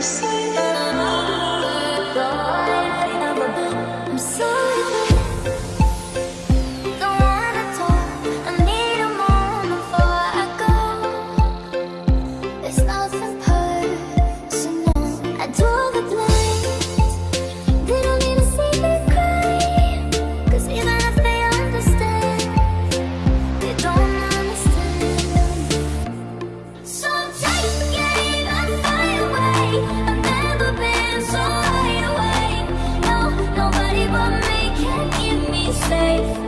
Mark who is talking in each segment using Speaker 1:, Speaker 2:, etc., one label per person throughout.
Speaker 1: say safe.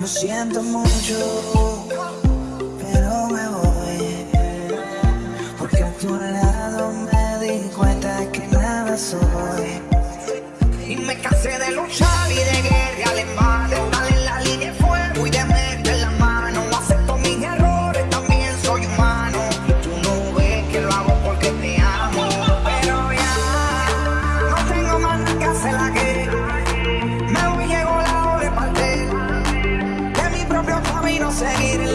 Speaker 1: Lo siento mucho, pero me voy. Porque a tu lado me di cuenta que nada soy.
Speaker 2: Y me cansé de luchar y de guerra camino seguiré